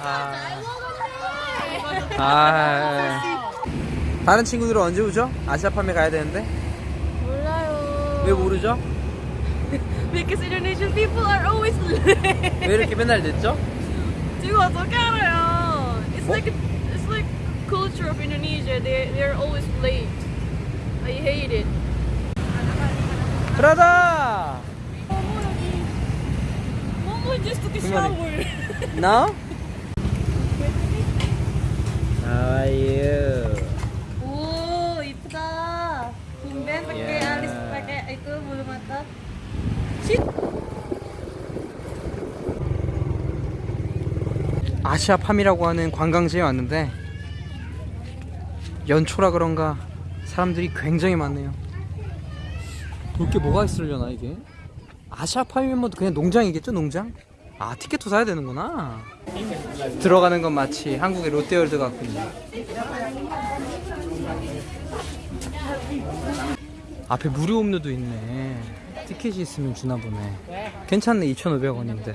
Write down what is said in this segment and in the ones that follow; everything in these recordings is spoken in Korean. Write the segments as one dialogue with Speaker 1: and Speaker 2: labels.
Speaker 1: 아. 아. 다른 친구들은 언제 오죠? 아시아 판매 가야 되는데.
Speaker 2: 몰라요.
Speaker 1: 왜 모르죠?
Speaker 2: Because Indonesian people are always late.
Speaker 1: 왜 이렇게 맨날 늦죠?
Speaker 2: 지금 어떻게 알아요? It's
Speaker 1: 뭐?
Speaker 2: like it's like culture of Indonesia. They they're always late. I hate it.
Speaker 1: 브라다!
Speaker 2: Mama just took a
Speaker 1: Good morning.
Speaker 2: shower.
Speaker 1: No? How are you?
Speaker 2: 오 이쁘다. tumben pakai
Speaker 1: Yeah.
Speaker 2: alis pakai itu bulu mata.
Speaker 1: 아시아 팜이라고 하는 관광지에 왔는데 연초라 그런가 사람들이 굉장히 많네요. 볼 게 뭐가 있으려나 이게? 아시아 뭐 그냥 농장이겠죠 농장? 아 티켓도 사야 되는구나. 들어가는 건 마치 한국의 롯데월드 같군요. 앞에 무료 음료도 있네. 티켓이 있으면 주나 보네. 괜찮네 2,500원인데.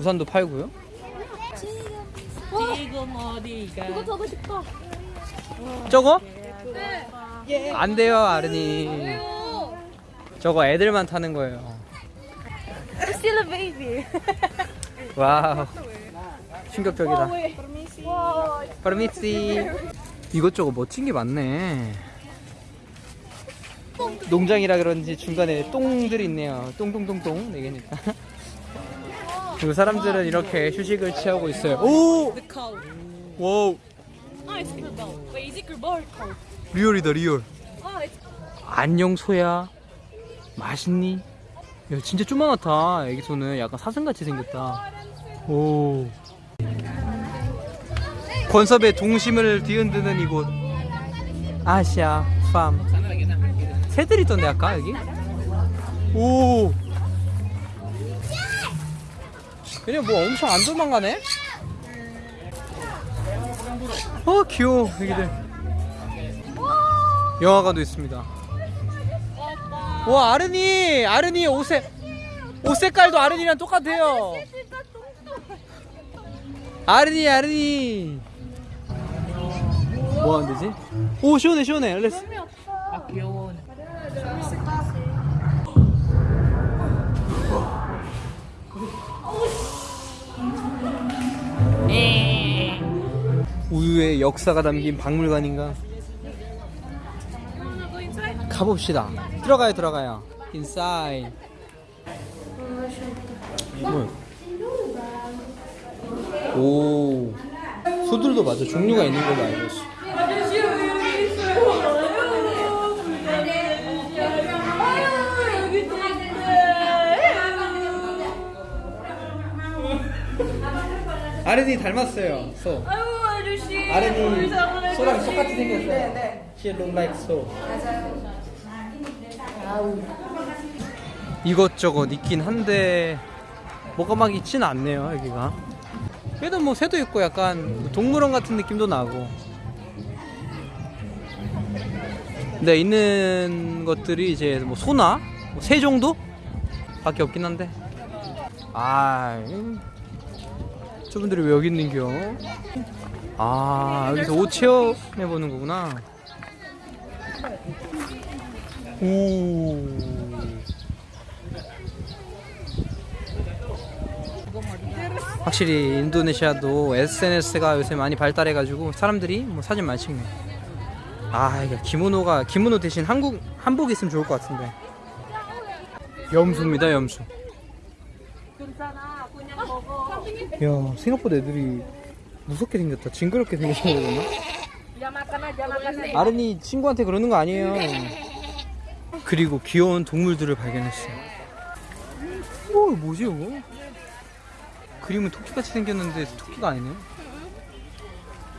Speaker 1: 우산도 팔고요.
Speaker 2: 지금 어디가? 그거 사고 싶어.
Speaker 1: 저거?
Speaker 2: 네.
Speaker 1: 안 돼요, 아르니. 저거 애들만 타는 거예요.
Speaker 2: Still a baby.
Speaker 1: Wow. 충격적이다.
Speaker 2: 와.
Speaker 1: 파르미치. 이것저것 멋진 게 많네. 농장이라 그런지 중간에 똥들이 있네요. 똥똥똥똥. 네 개니까. 그리고 사람들은 이렇게 휴식을 취하고 있어요. 오!
Speaker 2: Wow. It's?
Speaker 1: real이다,
Speaker 2: real. It's
Speaker 1: 안녕, 소야. 맛있니? 야, 진짜 쪼만하다. 애기 소는 약간 사슴같이 생겼다. 오. 권섭의 동심을 뒤흔드는 이곳. 아시아 팜. 새들 있던데 아까 여기? 오. 그냥 뭐 엄청 안 도망가네? 어 귀여워 애기들. 영화관도 있습니다. 와 아르니 아르니 옷에 옷 색깔도 아르니랑 똑같아요. 아르니 아르니. 뭐 하면 되지? 오 시원해 시원해. Let's. 우유의 역사가 담긴 박물관인가? 가봅시다. 들어가요, 들어가요. 뭐야? 오. 소들도 맞아. 종류가 있는 걸로 알고 있어. 아르니 닮았어요. 소.
Speaker 2: 아유 아저씨.
Speaker 1: 아르니 소랑 똑같이 생겼어요. 네, She look like so. 이것저것 있긴 한데 뭐가 막 있진 않네요 여기가. 그래도 뭐 새도 있고 약간 동물원 같은 느낌도 나고. 근데 있는 것들이 이제 뭐 소나 뭐 새 정도 밖에 없긴 한데. 아, 음. 저분들이 왜 여기 있는겨? 아 여기서 옷 체험해 보는 거구나. 오. 확실히 인도네시아도 SNS가 요새 많이 발달해가지고 사람들이 뭐 사진 많이 찍네. 아 이게 기모노가 기모노 대신 한국 한복 있으면 좋을 것 같은데. 염소입니다 염소. 야 생각보다 애들이 무섭게 생겼다. 징그럽게 그러나? 아른이 친구한테 그러는 거 아니에요. 그리고 귀여운 동물들을 발견했어요. 오, 뭐지 이거? 그림은 토끼같이 생겼는데 토끼가 아니네.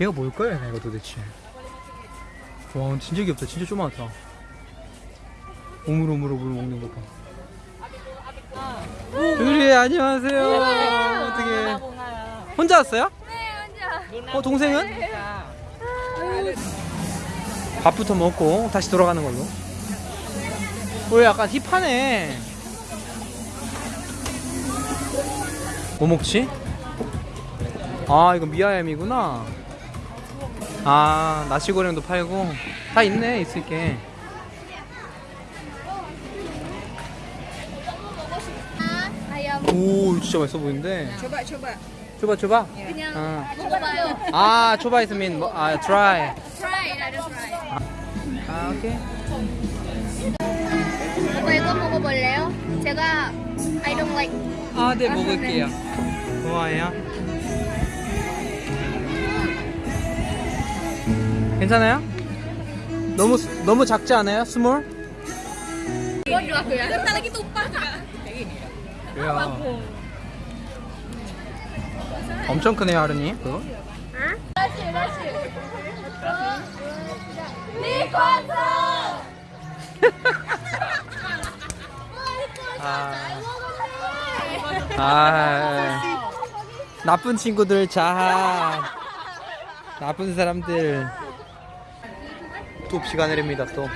Speaker 1: 얘가 뭘까요, 얘가 도대체? 와, 진짜 귀엽다. 진짜 조그맣다. 오물오물오물 먹는 거 봐. 유리 안녕하세요. 어떻게? 혼자 왔어요? 네, 혼자. 어, 동생은? 밥부터 먹고 다시 돌아가는 걸로. 왜 약간 힙하네. 뭐 먹지? 아 이거 미아엠이구나. 아 나시고랭도 팔고. 다 있네 있을게. 오 진짜 맛있어 보이는데?
Speaker 3: 초바
Speaker 1: 초바 초바 초바?
Speaker 3: 그냥 어.
Speaker 1: 아.
Speaker 3: 먹어봐요.
Speaker 1: 뭐, 아 초바 있으면 아
Speaker 3: 트라이 트라이 나도 트라이
Speaker 1: 아 오케이
Speaker 3: 오빠 이거 먹어볼래요? 제가 I don't like
Speaker 1: 아네 먹을게요 좋아해요 괜찮아요? 너무 너무 작지 않아요? 스몰?
Speaker 3: Bodoh aku ya Bentar lagi tumpah kak
Speaker 1: 야. 엄청 크네요 하르니 그거
Speaker 3: nasi Mie kosong
Speaker 1: 아, 아. 나쁜 친구들 자하 나쁜 사람들. 또 비가 내립니다 또.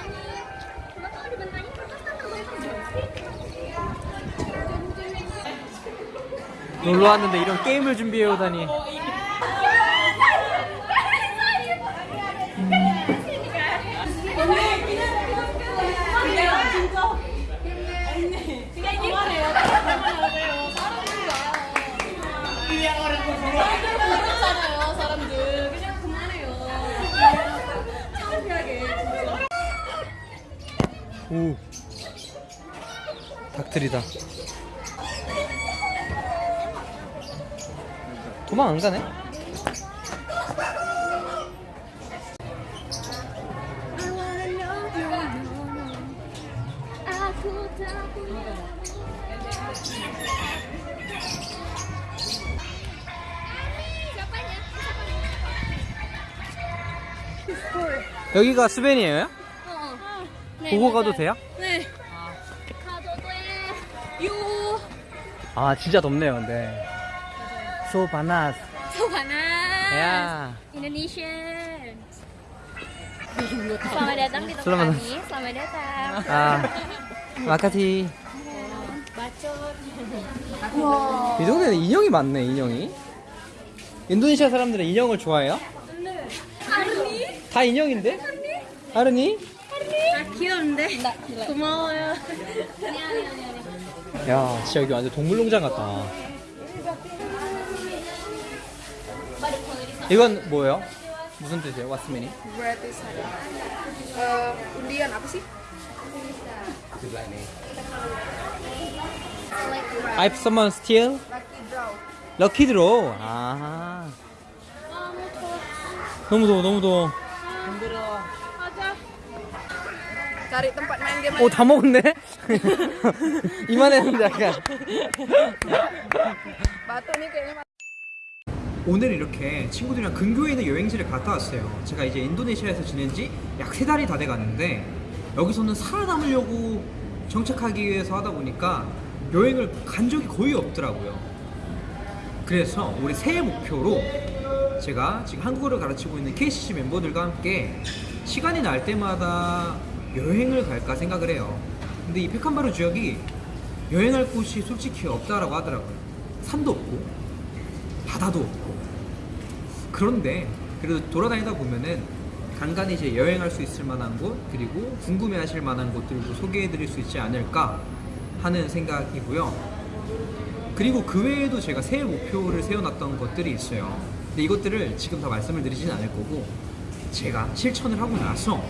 Speaker 1: 놀러 왔는데 이런 게임을 준비해 오다니 오. 닭들이다. 도망 안 가네? 여기가 스벤이에요?
Speaker 3: Oh.
Speaker 1: 보고 가도 돼요?
Speaker 3: 네. 가도 돼. 유.
Speaker 1: 아 진짜 덥네요 근데 소바나스
Speaker 3: Sobanas.
Speaker 1: 야
Speaker 3: Indonesian. Selamat datang di tempat kami. Selamat datang.
Speaker 1: 아 마카티
Speaker 3: Bacot.
Speaker 1: 이 동네는 인형이 많네 인형이 인도네시아 사람들은 인형을 좋아해요? 다 인형인데? 아르니?
Speaker 3: 귀여운데? 고마워요.
Speaker 1: 야 진짜 여기 완전 동물농장 같다 이건 뭐예요? 무슨 뜻이에요? 왓스맨이?
Speaker 4: Berarti saya. Eh, undian apa sih?
Speaker 1: If someone steal?
Speaker 4: Lucky draw.
Speaker 1: 럭키 드로우 아 너무 더워 너무 더워
Speaker 4: Cari tempat main game.
Speaker 1: 오다 먹었네? 이만했는데 약간
Speaker 4: Batu nih kayaknya.
Speaker 1: 오늘 이렇게 친구들이랑 근교에 있는 여행지를 갔다 왔어요 제가 이제 인도네시아에서 지낸 지 약 세 달이 다 돼 가는데 여기서는 살아남으려고 정착하기 위해서 하다 보니까 여행을 간 적이 거의 없더라고요 그래서 우리 새해 목표로 제가 지금 한국어를 가르치고 있는 KCC 멤버들과 함께 시간이 날 때마다 여행을 갈까 생각을 해요. 근데 이 페칸바루 지역이 여행할 곳이 솔직히 없다라고 하더라고요. 산도 없고 바다도 없고 그런데 그래도 돌아다니다 보면은 간간히 이제 여행할 수 있을 만한 곳 그리고 궁금해 하실 만한 곳들도 소개해 드릴 수 있지 않을까 하는 생각이고요. 그리고 그 외에도 제가 새해 목표를 세워놨던 것들이 있어요. 근데 이것들을 지금 다 말씀을 드리진 않을 거고 제가 실천을 하고 나서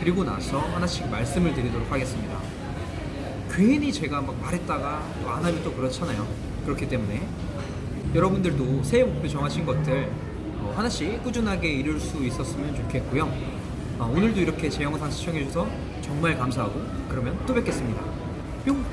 Speaker 1: 그리고 나서 하나씩 말씀을 드리도록 하겠습니다. 괜히 제가 막 말했다가 또 안 하면 또 그렇잖아요. 그렇기 때문에 여러분들도 새해 목표 정하신 것들 어, 하나씩 꾸준하게 이룰 수 있었으면 좋겠고요. 어, 오늘도 이렇게 제 영상 시청해주셔서 정말 감사하고 그러면 또 뵙겠습니다. 뿅!